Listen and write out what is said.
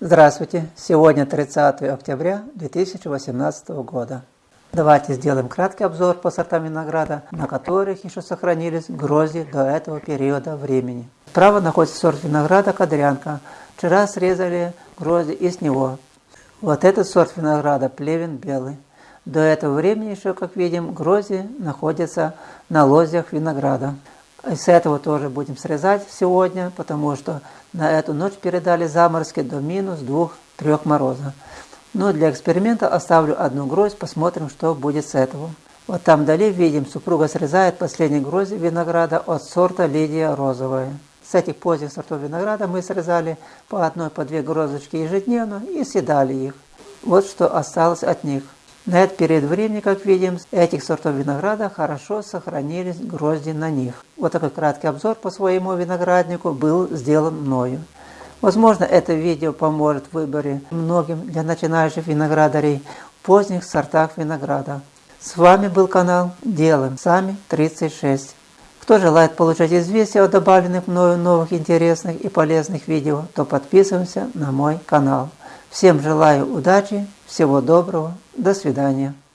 Здравствуйте! Сегодня 30 октября 2018 года. Давайте сделаем краткий обзор по сортам винограда, на которых еще сохранились грозди до этого периода времени. Справа находится сорт винограда «Кадрянка». Вчера срезали грозди из него. Вот этот сорт винограда «Плевен белый». До этого времени еще, как видим, грозди находятся на лозях винограда. С этого тоже будем срезать сегодня, потому что на эту ночь передали заморозки до минус 2-3 мороза. Но для эксперимента оставлю одну гроздь, посмотрим, что будет с этого. Вот там вдали видим, супруга срезает последние грозди винограда от сорта Лидия розовая. С этих поздних сортов винограда мы срезали по одной, по две грозочки ежедневно и съедали их. Вот что осталось от них. На этот период времени, как видим, этих сортов винограда хорошо сохранились грозди на них. Вот такой краткий обзор по своему винограднику был сделан мною. Возможно, это видео поможет в выборе многим для начинающих виноградарей поздних сортах винограда. С вами был канал Делаем Сами 36. Кто желает получать известия о добавленных мною новых интересных и полезных видео, то подписываемся на мой канал. Всем желаю удачи, всего доброго, до свидания.